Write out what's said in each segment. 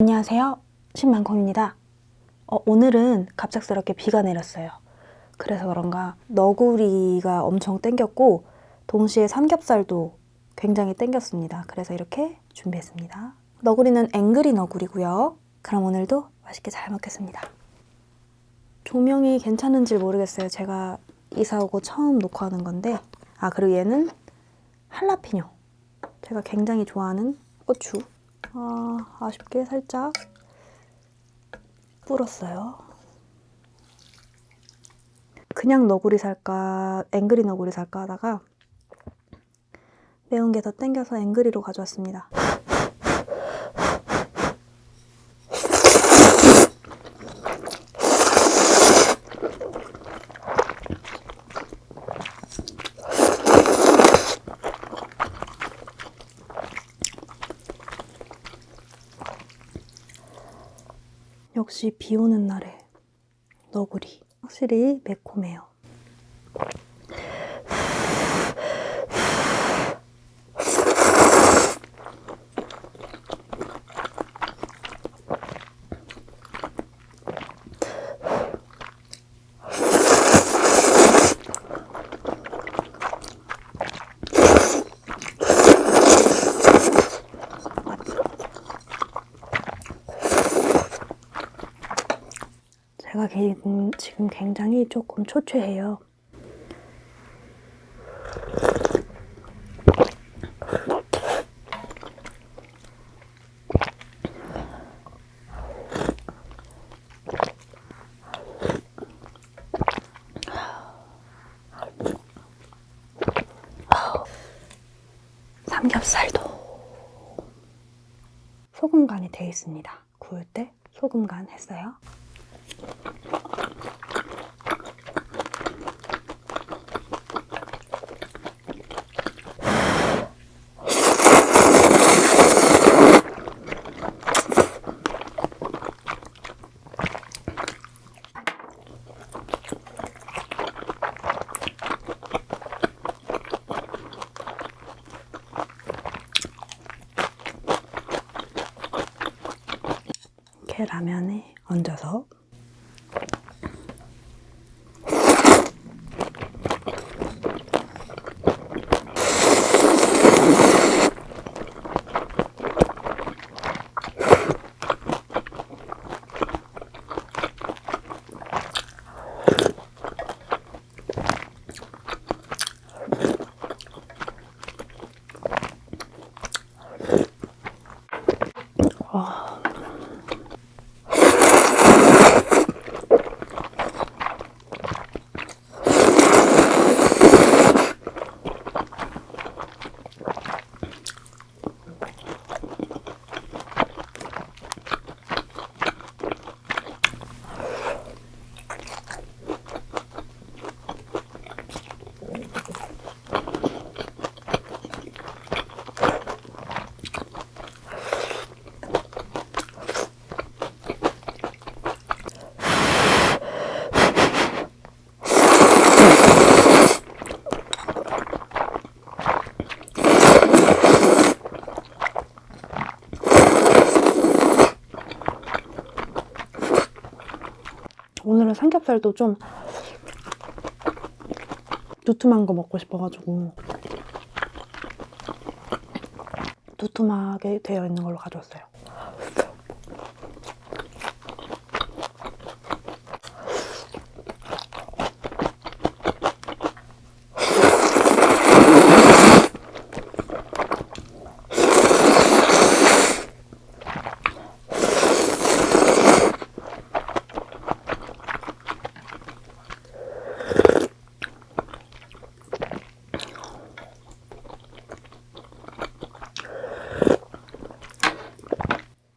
안녕하세요. 신만콩입니다. 어, 오늘은 갑작스럽게 비가 내렸어요. 그래서 그런가 너구리가 엄청 땡겼고 동시에 삼겹살도 굉장히 땡겼습니다. 그래서 이렇게 준비했습니다. 너구리는 앵그리 너구리고요. 그럼 오늘도 맛있게 잘 먹겠습니다. 조명이 괜찮은지 모르겠어요. 제가 이사 오고 처음 녹화하는 건데. 아 그리고 얘는 할라피뇨. 제가 굉장히 좋아하는 고추 아, 아쉽게 살짝 불었어요. 그냥 너구리 살까, 앵그리 너구리 살까 하다가 매운 게 더 땡겨서 앵그리로 가져왔습니다. 역시 비 오는 날에 너구리 확실히 매콤해요. 제가 지금 굉장히 조금 초췌해요. 삼겹살도 소금 간이 되어 있습니다. 구울 때 소금 간 했어요. 이렇게 라면에 얹어서 you. 삼겹살도 좀 두툼한 거 먹고 싶어가지고 두툼하게 되어 있는 걸로 가져왔어요.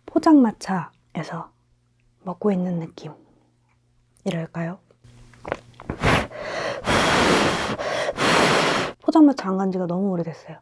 포장마차에서 먹고 있는 느낌 이랄까요? 포장마차 안간 지가 너무 오래됐어요.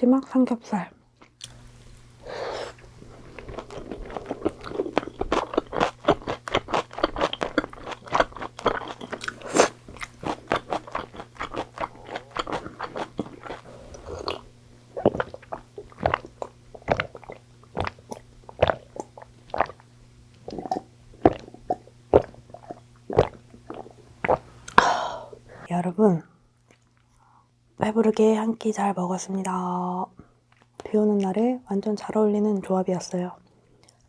푸짐한 삼겹살. 여러분, 배부르게 한 끼 잘 먹었습니다. 비 오는 날에 완전 잘 어울리는 조합이었어요.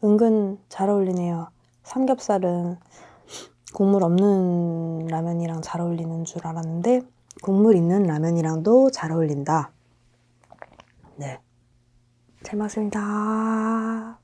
은근 잘 어울리네요. 삼겹살은 국물 없는 라면이랑 잘 어울리는 줄 알았는데 국물 있는 라면이랑도 잘 어울린다. 네. 잘 먹었습니다.